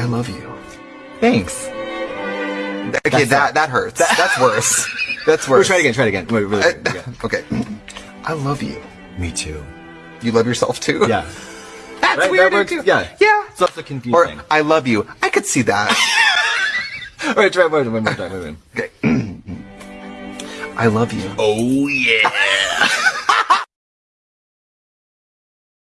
I love you. Thanks. Okay, that that hurts. That's worse. That's worse. try it again. Try it again. Wait, really, Uh, yeah. okay. I love you. Me too. You love yourself too? Yeah. That's Right, weird too. Yeah. Yeah. It's also Or confusing. I love you. I could see that. All right, try one one more time. Wait, wait. okay. I love you. Oh yeah.